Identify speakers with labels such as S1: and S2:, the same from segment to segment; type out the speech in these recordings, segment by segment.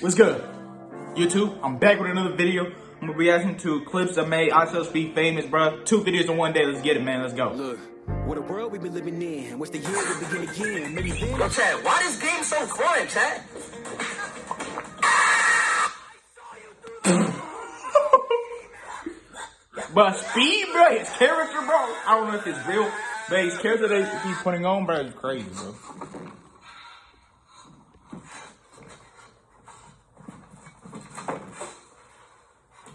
S1: What's good? YouTube, I'm back with another video. I'm gonna be reacting to clips that made IShowSpeed famous, bro. Two videos in one day. Let's get it, man. Let's go.
S2: Look, what a world we been living in. What's the year we begin again? Maybe then.
S3: Yo, Chad, why this game so fun, Chad?
S1: But speed, bro, his character, bro. I don't know if it's real, but his character that he's putting on, bro, is crazy, bro.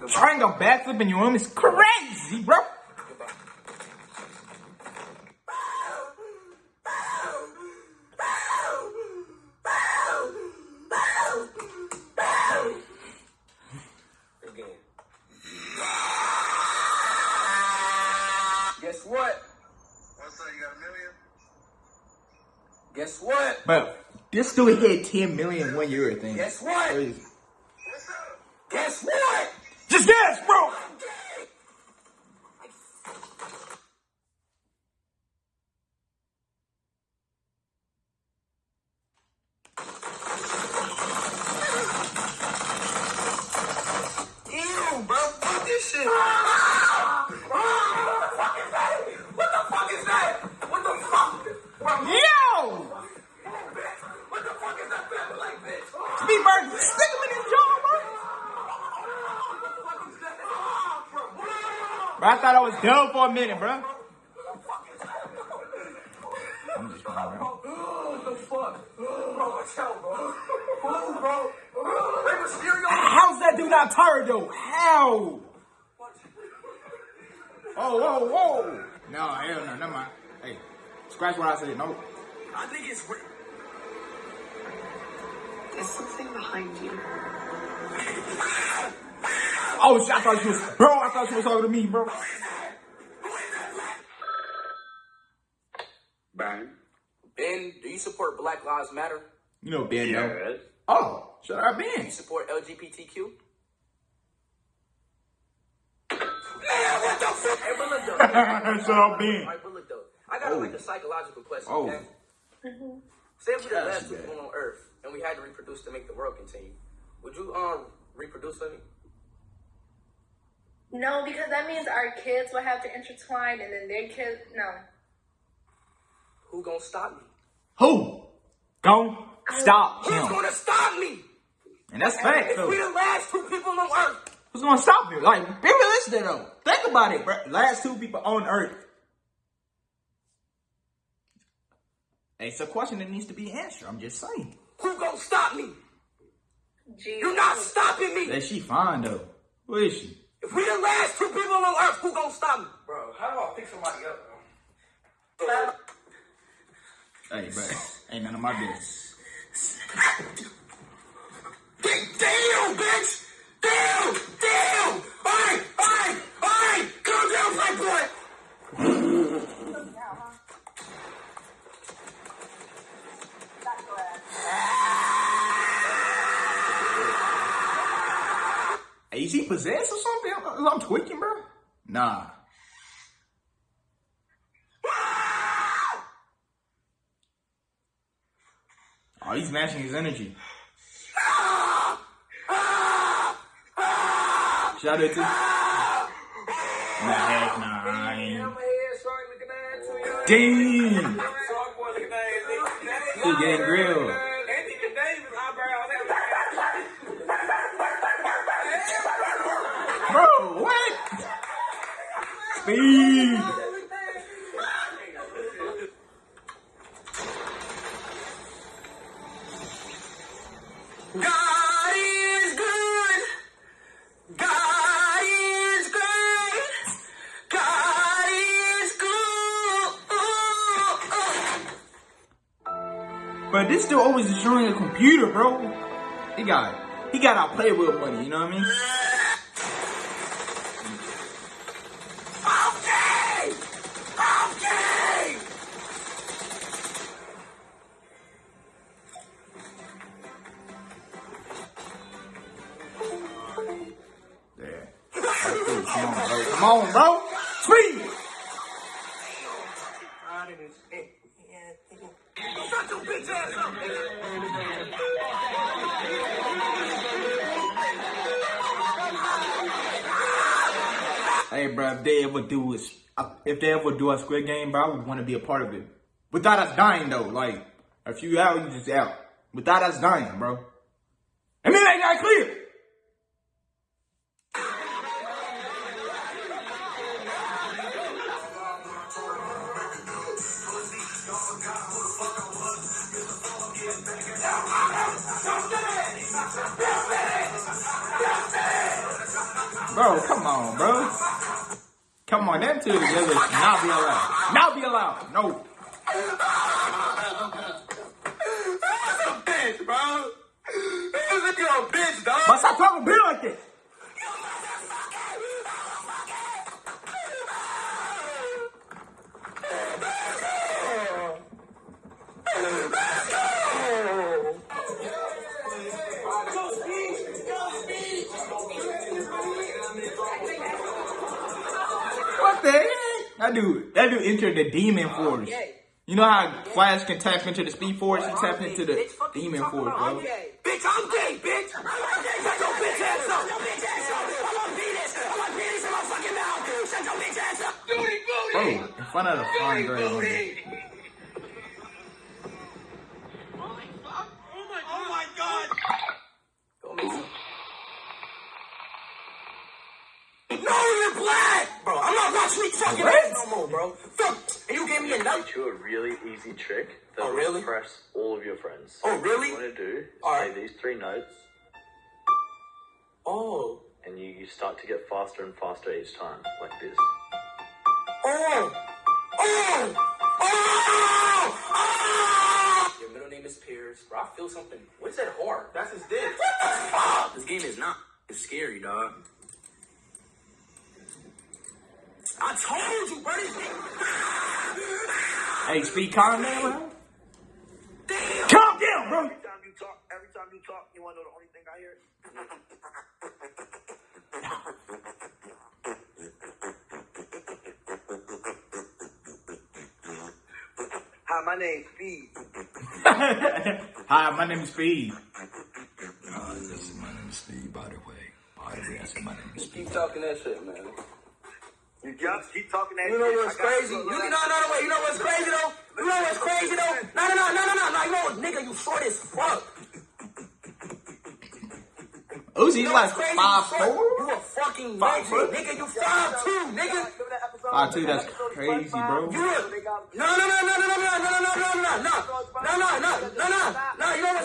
S1: Trying a backflip in your room is crazy, bro.
S3: Guess what?
S4: What's up? You got a million?
S3: Guess what?
S1: But this dude hit 10 million one year, I think.
S3: Guess what?
S1: Crazy.
S4: What's up?
S3: Guess what?
S1: Just guess, bro.
S3: Ew, bro. Fuck this shit. what the fuck is that? What the fuck is that? What the fuck? Bro,
S1: Yo!
S3: what the fuck is that family like this?
S1: Speed, bro, stick him in his jaw, bro. Bro, I thought I was done for a minute, bro. I'm just playing, bro.
S3: What the fuck? Bro, watch out, bro. Move, bro. Hey, Mysterio.
S1: How's that dude not tired, though? How? Oh, whoa, whoa. No, hell no, never mind. Hey, scratch what I said. No.
S3: I think it's real.
S5: There's something behind you.
S1: Oh, shit, I thought she was, bro, I thought she was talking to me, bro.
S4: Bang.
S3: Ben, do you support Black Lives Matter?
S1: You know, Ben, though.
S4: Yes.
S1: Oh, should I
S3: Do you support LGBTQ? Man, what the fuck? Hey, but look though.
S1: Shut up, Ben.
S3: Alright, but look though. I got
S1: Oh.
S3: like a psychological question,
S1: Oh.
S3: okay? Say if we the last two people on Earth and we had to reproduce to make the world continue, would you um reproduce for me?
S6: No, because that means our kids will have to intertwine and then their kids. No.
S3: Who gonna stop me?
S1: Who? Go stop
S3: Who's
S1: him.
S3: gonna stop me?
S1: And that's fact,
S3: If we
S1: though.
S3: the last two people on Earth,
S1: Who's gonna stop you? Like, be realistic, though. Think about it, bro. Last two people on Earth. It's a question that needs to be answered. I'm just saying.
S3: who gonna stop me?
S6: Jesus.
S3: You're not stopping me.
S1: That she fine, though. Who is she?
S3: If we the last two people on Earth, who gonna stop me? Bro, how do I pick somebody up, bro?
S1: Hey, bro. Ain't none of my business.
S3: Damn, bitch! Damn! Damn! Alright, alright, alright! Calm down, black boy!
S1: Hey, is he possessed something? I'm tweaking, bro. Nah. Oh, he's matching his energy. Shout out to. Nah, heck nah. I ain't.
S3: My head short looking ass too, yo.
S1: Damn.
S3: Shark boy looking ass.
S1: He getting grilled.
S3: Anthony Davis eyebrows.
S1: Bro, what? Speed.
S3: God is good. God is great. God is good.
S1: But this dude always destroying a computer, bro. He got he got out play with money, you know what I mean? Come on, bro. Speed. Hey, bro, if they ever do a, uh, if they ever do a Squid Game, bro, I would want to be a part of it. Without us dying, though, like, if you out, you just out. Without us dying, bro. And then they got clear. Bro, come on, bro. Come on, them two together should not be allowed. Not be allowed. No.
S3: That's a bitch, bro. This nigga a bitch, dog.
S1: But stop talking bitch like that. That dude, that dude entered the demon force. You know how Flash can tap into the speed force? He tapped into the demon force, bro.
S3: Bitch, I'm gay, bitch. Shut your bitch ass up. Your bitch ass up. I want penis. I want penis in my fucking mouth. Shut your bitch ass up. Booty,
S1: Bro, in front of the fine girl.
S3: Booty. Oh my god. No, you're black, bro. I'm not watching these fucking
S1: What?
S3: ass more, bro. Fuck. And you gave me a nut.
S7: teach you a really easy trick that
S3: Oh,
S7: will
S3: really?
S7: impress all of your friends.
S3: Oh, really?
S7: What you want to do is
S3: Alright.
S7: play these three notes,
S3: Oh.
S7: and you, you start to get faster and faster each time, like this.
S3: Oh! Oh! Oh! Oh!
S8: Your middle name is Pierce. Bro, I feel something. What is that hard? That's his dick.
S3: Fuck!
S8: This game is not.
S3: I told you,
S1: brother. HB calm down, bro.
S3: Damn.
S1: Calm down, bro.
S4: Every time you talk, every time you talk, you want to know the only thing I hear? Hi, my name's Speed.
S1: Hi, my name's Speed. Uh, this is my name's Speed,
S8: by the way. By the way, I said my name's Speed. Keep talking that shit, man.
S4: You just keep talking that
S3: You know
S4: shit.
S3: what's crazy?
S4: you,
S3: You
S4: bro.
S3: can, no, no, no, wait. You know what's crazy though? You know what's crazy though? No, no, no, no, no, no, no. You know nigga? You short as fuck.
S1: Uzi's
S3: You
S1: like
S3: what's
S1: five
S3: You
S1: four.
S3: You a fucking midget, nigga. You five two, nigga.
S1: Five two. That's crazy, bro.
S3: You a no, no, no, no, no, no, no, no, no, no, no, no, no, no, no, no, no, no, no. You know what's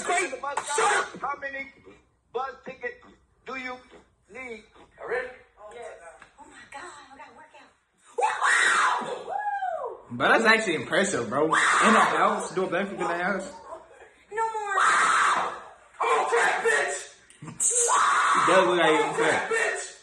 S1: But that's actually impressive, bro. In the house, do a backflip in the house. No more.
S3: I'm a track, bitch.
S1: that look like
S3: I'm a fat bitch.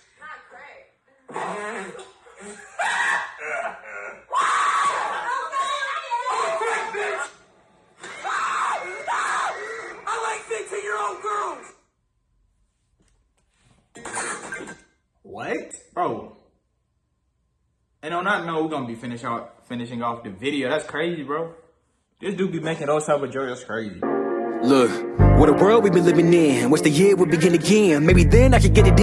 S1: What? Bro, and on that note, we're gonna be finish off, finishing off the video. That's crazy, bro. This dude be making those type of jokes. That's crazy.
S2: Look, what a world we've been living in. What's the year would begin again. Maybe then I could get it.